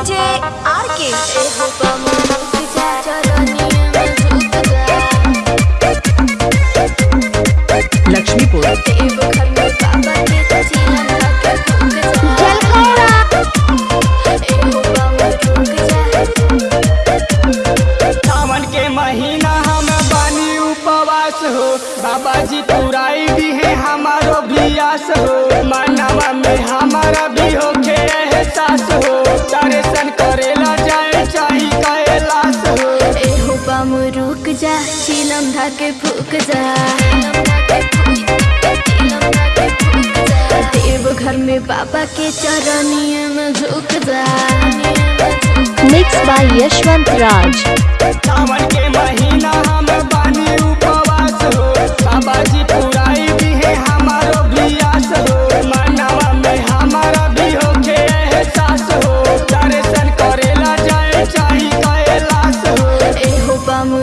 DJ R के लक्ष्मीपुर महीना हम बानी उपवास हो। बाबा जी पुराई दी है हमारो भी आस हो। रुक जा चीलम धाके फूक जा। देव घर में बाबा के चरणियम में झुक जा। Mix by Yashwant Raj.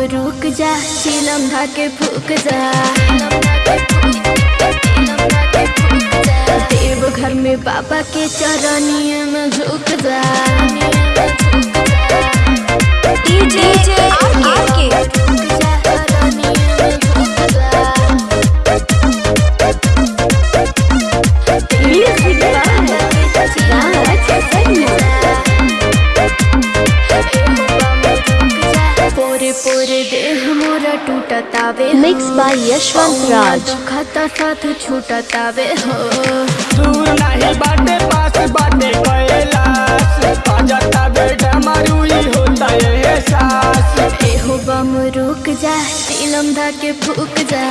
रुक जा चिलम धाके फूक जा। देव घर में बाबा के चरणियम झुक जा। डीजे पोरे देह मोरा टूटा तावे मिक्स बाय यशवंत राज खाता साथ छूटतावे हो। तू नहीं बाटे पास बाटे कैलाश तावे डमरू ही होता एहसास। एहो बम रुक जा सीलम धा के फूक जा।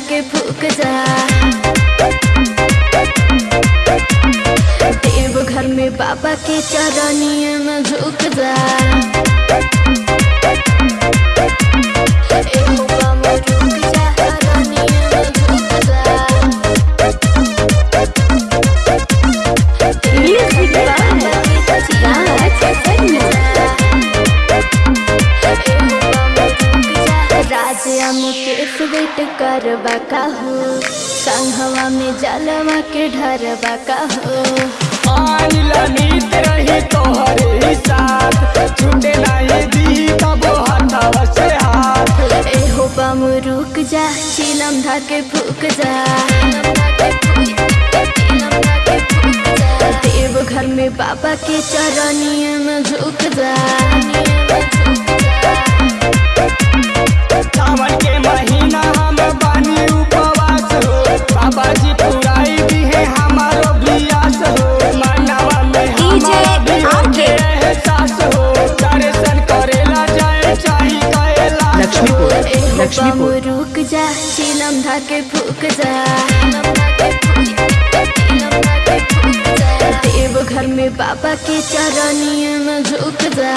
धाके फूक जा। देव घर में बाबा के चरनिया में झुक जा। मुकेश वेट करबा का हो संघवा में जलवा के ढरबा का हो आनिला नीत रही तोहरे साथ छूटे नहीं दी कबो हाथवा से हाथ एहो बम रुक जा चिलम धाके फूक जा। देव घर में बाबा के चरनिया में झुक जा। लक्ष्मीपुर लक्ष्मीपुर। रुक जा चिलम धाके फूक जा। देव घर में बाबा के चरनिया में झुक जा.